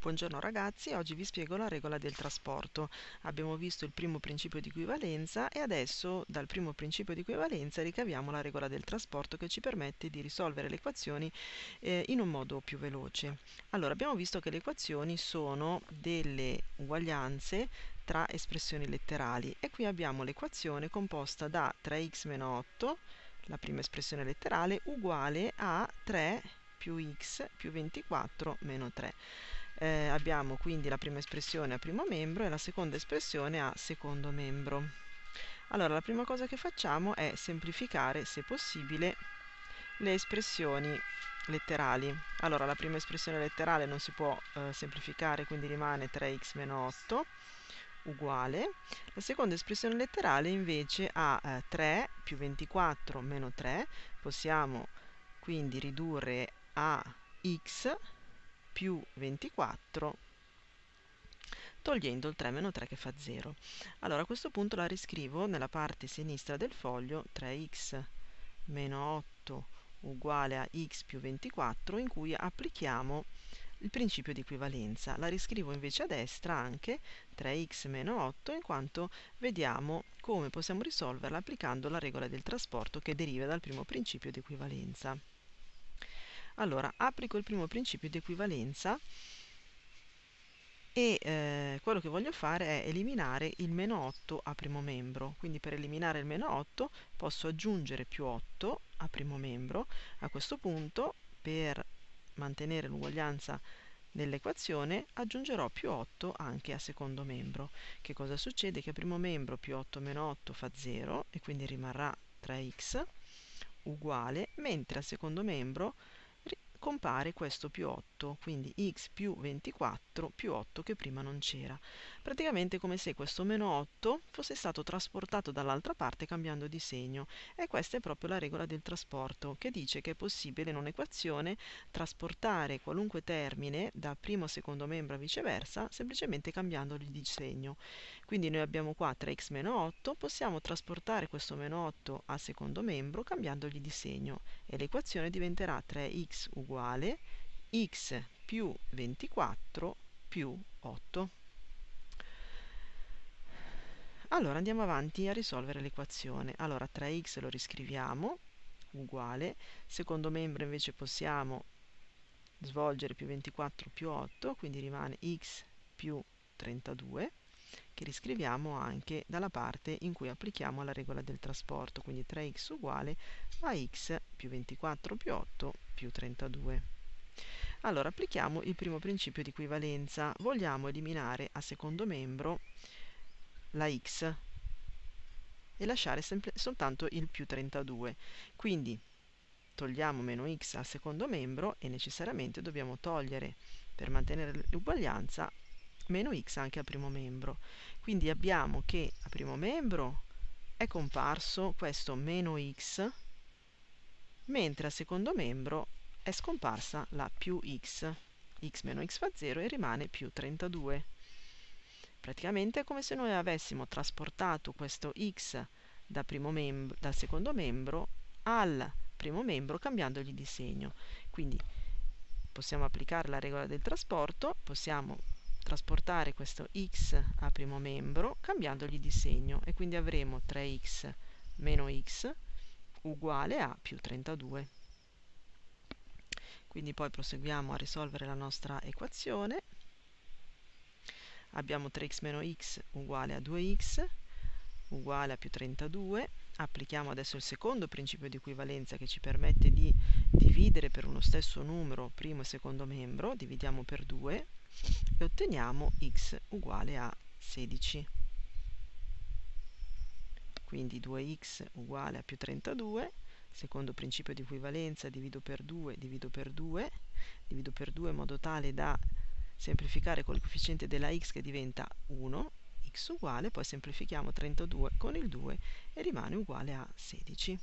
Buongiorno ragazzi, oggi vi spiego la regola del trasporto. Abbiamo visto il primo principio di equivalenza e adesso dal primo principio di equivalenza ricaviamo la regola del trasporto che ci permette di risolvere le equazioni eh, in un modo più veloce. Allora, abbiamo visto che le equazioni sono delle uguaglianze tra espressioni letterali e qui abbiamo l'equazione composta da 3x meno 8, la prima espressione letterale, uguale a 3 più x più 24 meno 3 eh, abbiamo quindi la prima espressione a primo membro e la seconda espressione a secondo membro. Allora, la prima cosa che facciamo è semplificare, se possibile, le espressioni letterali. Allora, la prima espressione letterale non si può eh, semplificare, quindi rimane 3x meno 8 uguale. La seconda espressione letterale invece ha eh, 3 più 24 meno 3. Possiamo quindi ridurre a x più 24 togliendo il 3 meno 3 che fa 0. Allora a questo punto la riscrivo nella parte sinistra del foglio 3x meno 8 uguale a x più 24 in cui applichiamo il principio di equivalenza. La riscrivo invece a destra anche 3x meno 8 in quanto vediamo come possiamo risolverla applicando la regola del trasporto che deriva dal primo principio di equivalenza. Allora, applico il primo principio di equivalenza e eh, quello che voglio fare è eliminare il meno 8 a primo membro. Quindi per eliminare il meno 8 posso aggiungere più 8 a primo membro. A questo punto, per mantenere l'uguaglianza nell'equazione, aggiungerò più 8 anche a secondo membro. Che cosa succede? Che a primo membro più 8 meno 8 fa 0 e quindi rimarrà 3x uguale, mentre a secondo membro compare questo più 8, quindi x più 24 più 8 che prima non c'era. Praticamente come se questo meno 8 fosse stato trasportato dall'altra parte cambiando di segno e questa è proprio la regola del trasporto che dice che è possibile in un'equazione trasportare qualunque termine da primo a secondo membro a viceversa semplicemente cambiandogli di segno. Quindi noi abbiamo qua 3x meno 8, possiamo trasportare questo meno 8 a secondo membro cambiandogli di segno e l'equazione diventerà 3x uguale x più 24 più 8. Allora andiamo avanti a risolvere l'equazione. Allora 3x lo riscriviamo uguale, secondo membro invece possiamo svolgere più 24 più 8, quindi rimane x più 32 che riscriviamo anche dalla parte in cui applichiamo la regola del trasporto, quindi 3x uguale a x più 24 più 8 più 32. Allora applichiamo il primo principio di equivalenza, vogliamo eliminare a secondo membro la x e lasciare soltanto il più 32. Quindi togliamo meno x al secondo membro e necessariamente dobbiamo togliere, per mantenere l'uguaglianza, meno x anche al primo membro. Quindi abbiamo che a primo membro è comparso questo meno x, mentre al secondo membro è scomparsa la più x. x meno x fa 0 e rimane più 32. Praticamente è come se noi avessimo trasportato questo x da dal secondo membro al primo membro cambiandogli di segno. Quindi possiamo applicare la regola del trasporto, possiamo trasportare questo x a primo membro cambiandogli di segno e quindi avremo 3x meno x uguale a più 32. Quindi poi proseguiamo a risolvere la nostra equazione. Abbiamo 3x meno x uguale a 2x uguale a più 32. Applichiamo adesso il secondo principio di equivalenza che ci permette di dividere per uno stesso numero primo e secondo membro. Dividiamo per 2 e otteniamo x uguale a 16. Quindi 2x uguale a più 32, secondo principio di equivalenza divido per 2, divido per 2, divido per 2 in modo tale da semplificare col coefficiente della x che diventa 1, uguale, poi semplifichiamo 32 con il 2 e rimane uguale a 16.